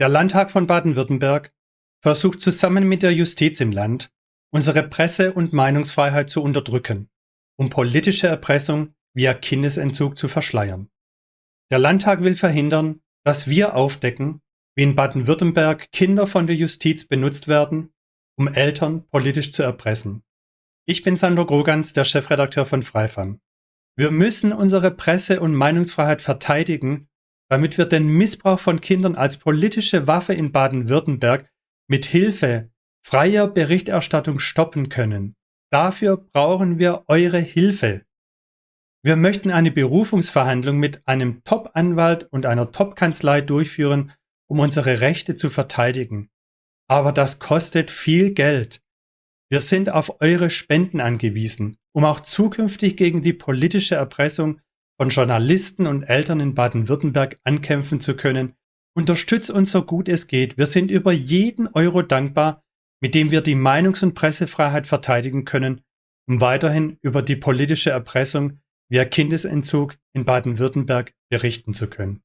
Der Landtag von Baden-Württemberg versucht zusammen mit der Justiz im Land, unsere Presse- und Meinungsfreiheit zu unterdrücken, um politische Erpressung via Kindesentzug zu verschleiern. Der Landtag will verhindern, dass wir aufdecken, wie in Baden-Württemberg Kinder von der Justiz benutzt werden, um Eltern politisch zu erpressen. Ich bin Sandro Grogans, der Chefredakteur von Freifan. Wir müssen unsere Presse- und Meinungsfreiheit verteidigen damit wir den Missbrauch von Kindern als politische Waffe in Baden-Württemberg mit Hilfe freier Berichterstattung stoppen können. Dafür brauchen wir eure Hilfe. Wir möchten eine Berufungsverhandlung mit einem Top-Anwalt und einer Top-Kanzlei durchführen, um unsere Rechte zu verteidigen. Aber das kostet viel Geld. Wir sind auf eure Spenden angewiesen, um auch zukünftig gegen die politische Erpressung von Journalisten und Eltern in Baden-Württemberg ankämpfen zu können. Unterstützt uns so gut es geht. Wir sind über jeden Euro dankbar, mit dem wir die Meinungs- und Pressefreiheit verteidigen können, um weiterhin über die politische Erpressung via Kindesentzug in Baden-Württemberg berichten zu können.